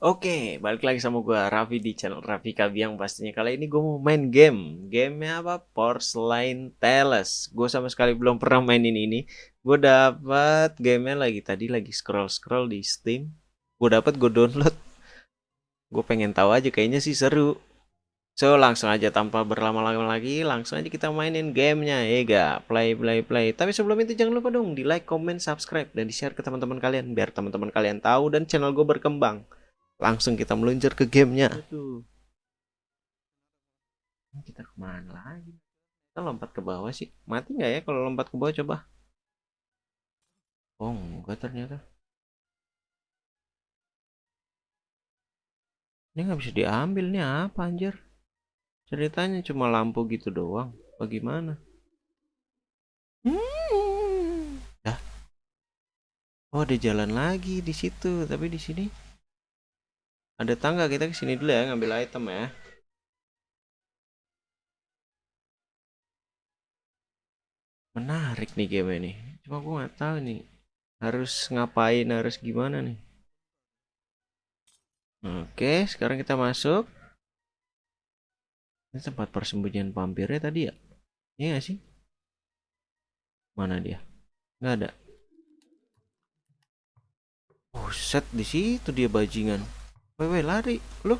Oke, balik lagi sama gue Raffi di channel Raffi Kabiang pastinya. Kali ini gue mau main game. Gamenya apa? Porcelain Tales. Gue sama sekali belum pernah mainin ini. Gue dapat gamenya lagi tadi lagi scroll scroll di Steam. Gue dapat gue download. Gue pengen tahu aja kayaknya sih seru. So langsung aja tanpa berlama-lama lagi, langsung aja kita mainin gamenya ya ga. Play play play. Tapi sebelum itu jangan lupa dong di like, comment, subscribe dan di share ke teman-teman kalian biar teman-teman kalian tahu dan channel gue berkembang. Langsung kita meluncur ke gamenya. Aduh. Kita ke mana lagi? Kita lompat ke bawah sih. Mati nggak ya kalau lompat ke bawah coba? Oh enggak ternyata. Ini nggak bisa diambil nih apa anjir? Ceritanya cuma lampu gitu doang. Bagaimana? Hmm. Ya. Oh ada jalan lagi di situ, tapi di sini ada tangga kita ke sini dulu ya ngambil item ya. Menarik nih game ini. Cuma gue nggak tahu nih harus ngapain, harus gimana nih. Oke, sekarang kita masuk. Ini tempat persembunyian vampirnya tadi ya? Iya gak sih? Mana dia? Nggak ada. Oh, set di situ dia bajingan. Wewe lari lu.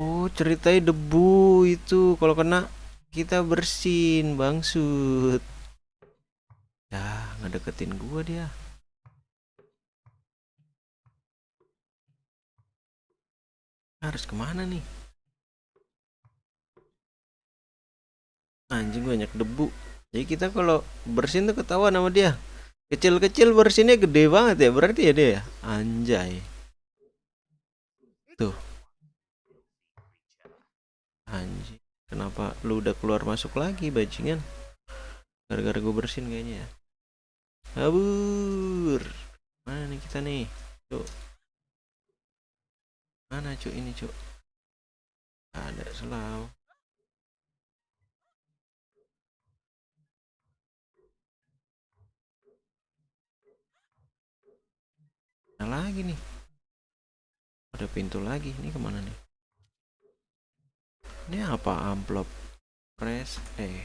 Oh ceritanya debu itu kalau kena kita bersin bangsut. Ya ngedeketin gua dia. Harus ke mana nih? Anjing banyak debu. Jadi kita kalau bersin tuh ketahuan sama dia. Kecil-kecil bersinnya gede banget ya berarti ya dia. Ya? Anjay. Tuh. Anjing. Kenapa lu udah keluar masuk lagi bajingan? Gara-gara gue bersin kayaknya ya. Kabur. Mana nih kita nih? Cuk. Mana cuk ini cuk? Ada selalu. Nah lagi nih ada pintu lagi. Ini ke mana nih? Ini apa? Amplop. Press eh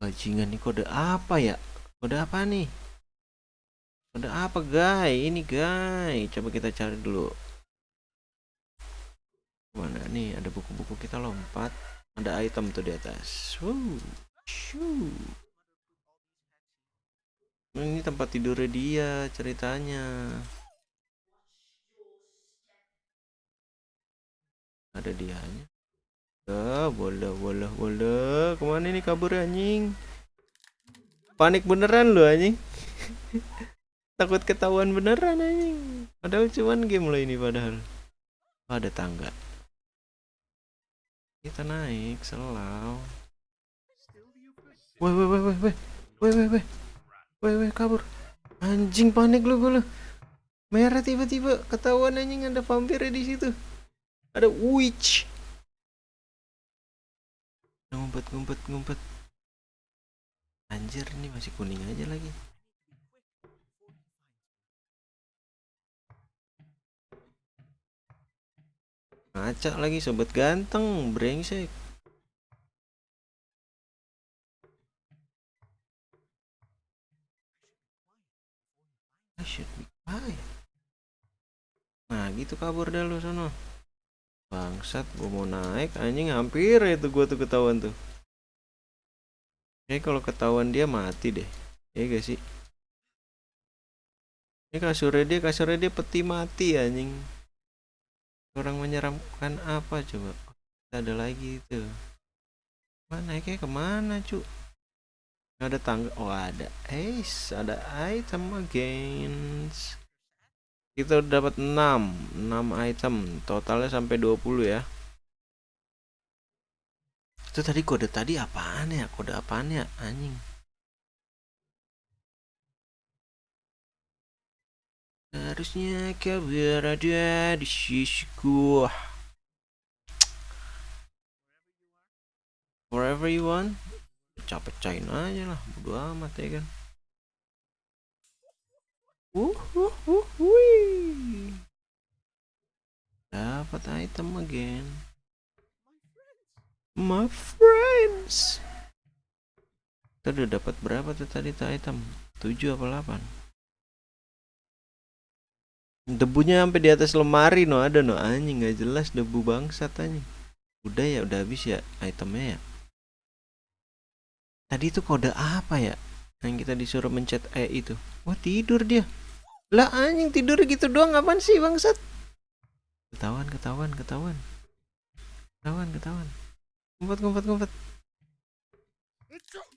bajingan nih kode apa ya? Kode apa nih? Kode apa guys ini guys coba kita cari dulu. Mana nih? Ada buku-buku kita lompat. Ada item tuh di atas. Woo. Ini tempat tidurnya dia ceritanya ada dianya. Ya boleh boleh boleh. Ke mana ini kabur anjing? Panik beneran lu anjing. Takut ketahuan beneran anjing. Padahal cuman game lo ini padahal. Oh, ada tangga. Kita naik selau. Weh weh weh weh weh. Weh weh weh. Weh, weh, kabur. Anjing panik lu gue lu. Merah tiba-tiba. Ketahuan anjing ada vampir di situ. Ada witch. Ngumpet, ngumpet, ngumpet. Anjir, ini masih kuning aja lagi. Ngaca lagi sobat ganteng, brengsek. should be fine nah gitu kabur dah lu sono bangsat gua mau naik anjing hampir itu gua tuh ketahuan tuh. Oke kalau ketahuan dia mati deh ya gak sih? Ini kasurnya dia kasurnya dia peti mati anjing. Orang menyeramkan apa coba? Ada lagi itu. Mana kayak ke mana cu? Ada tangga oh ada. Ace ada item against kita udah dapat 6 6 item. Totalnya sampai 20 ya. Itu tadi kode tadi apaan ya? Kode apaan ya? Anjing. Harusnya kau berada di sisiku wherever you want. Pecah-pecahin aja lah. Bodo amat ya kan Dapat item again. My friends. Kita udah dapat berapa tuh tadi tuh item? 7 apa 8? Debunya sampai di atas lemari no ada no anjing nggak jelas debu bangsat anjing. Udah ya udah habis ya itemnya ya. Tadi itu kode apa ya? Yang kita disuruh mencet E itu. Wah tidur dia. Lah anjing tidur gitu doang apaan sih bangsat? Ketahuan ketahuan ketahuan. Ketahuan ketahuan. Ngumpet ngumpet ngumpet.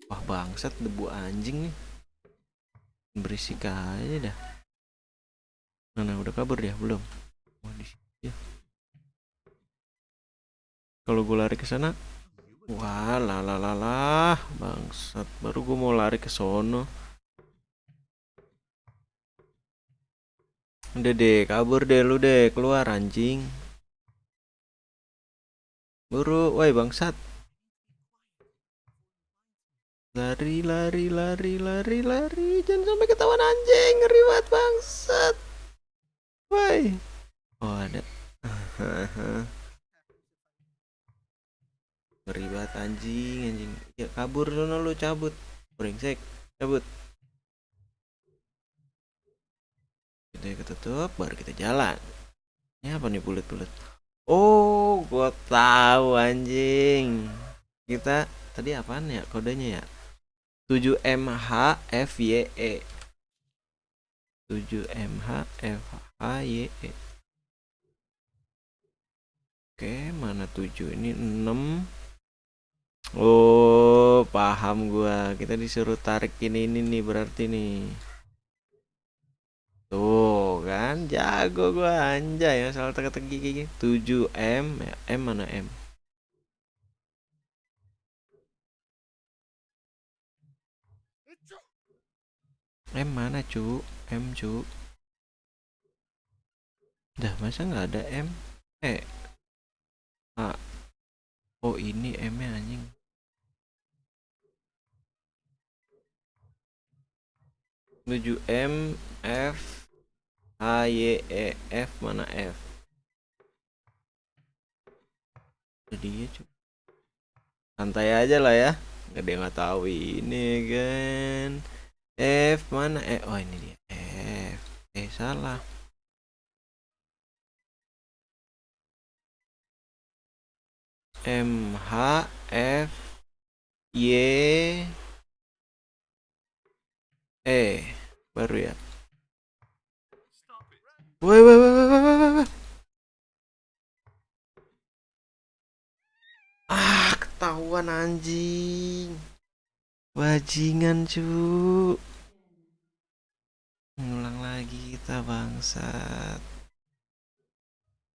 Wah bangsat debu anjing nih. Berisik aja dah. Mana udah kabur dia belum? Wah di sini ya. Kalau gue lari ke sana, wah lah lah lah lah, bangsat. Baru gue mau lari ke sono. Udah deh, kabur deh lu deh, keluar anjing. Buru, woi bangsat. Lari, lari, lari, lari, lari. Jangan sampai ketahuan anjing, ngeri banget bangsat. Woi. Oh, ada. Ngeri banget anjing, anjing. Ya kabur sono lu cabut. Brengsek, cabut. Kita ketutup, baru kita jalan. Ini apa nih bulat-bulat? Oh, gua tahu anjing. Kita tadi apaan ya kodenya ya? 7MHFYE. 7MHFHYE. Oke, mana 7 ini 6. Oh, paham gua. Kita disuruh tarik ini ini nih berarti nih. Kan? Jago gua anjay. Ya soal teka-teki gigi 7M ya, M mana M? M mana cu? M cu? Dah masa nggak ada M? Eh. A. Oh ini M nya anjing. Tujuh M F H Y E F mana F? Jadi ya cu santai aja lah ya. Nggak yang nggak tahu ini kan. F mana? E oh ini dia. F. Eh salah. M H F Y E. Baru ya Woi woi woi woi woi woi Ah ketahuan anjing. Bajingan cu Ngulang lagi kita bangsat.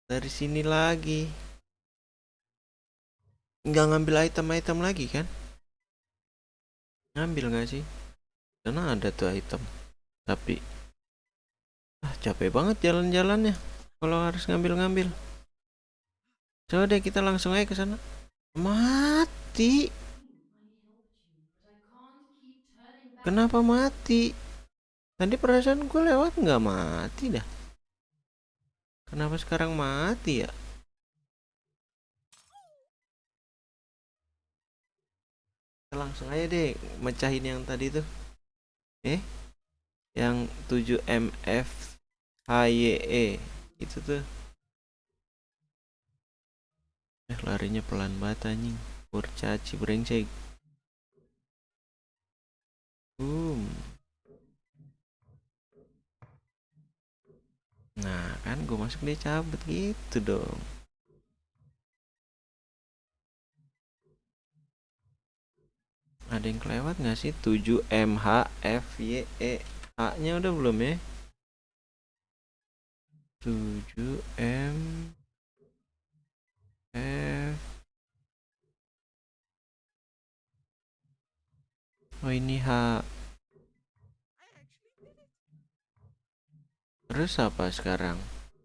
Dari sini lagi. Nggak ngambil item-item lagi kan? Ngambil nggak sih? Karena ada tuh item Tapi ah, Capek banget jalan-jalannya Kalau harus ngambil-ngambil Coba deh kita langsung aja ke sana Mati Kenapa mati? Tadi perasaan gue lewat nggak mati dah. Kenapa sekarang mati ya? Langsung aja deh mecahin yang tadi tuh. Eh? Yang 7MF HYE itu tuh. Eh larinya pelan banget anjing. Kurcaci brengsek. Boom. Nah kan gue masuk dia cabut gitu dong. Ada yang kelewat nggak sih? 7 MH F Y E A nya udah belum ya? 7 M F Oh ini H Terus apa sekarang?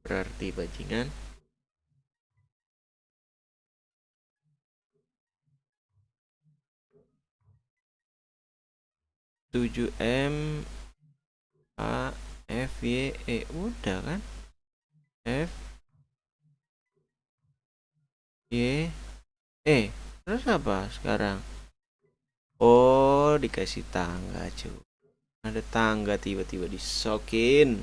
Berarti bajingan 7M A F Y E udah kan? F Y E. Terus apa sekarang? Oh dikasih tangga cuy ada tangga tiba-tiba disokin.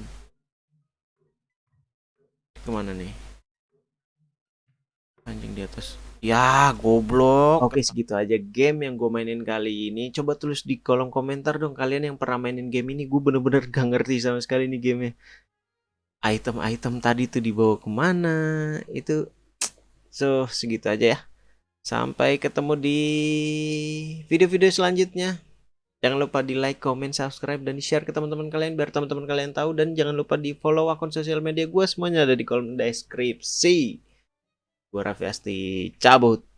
Ke mana nih di atas. Ya goblok. Oke segitu aja game yang gue mainin kali ini. Coba tulis di kolom komentar dong kalian yang pernah mainin game ini gue bener-bener gak ngerti sama sekali nih gamenya. Item-item tadi tuh dibawa ke mana? Itu so segitu aja ya. Sampai ketemu di video-video selanjutnya. Jangan lupa di like, comment, subscribe, dan di share ke teman-teman kalian biar teman-teman kalian tahu. Dan jangan lupa di follow akun sosial media gue semuanya ada di kolom deskripsi. Gue Raffi Asti cabut.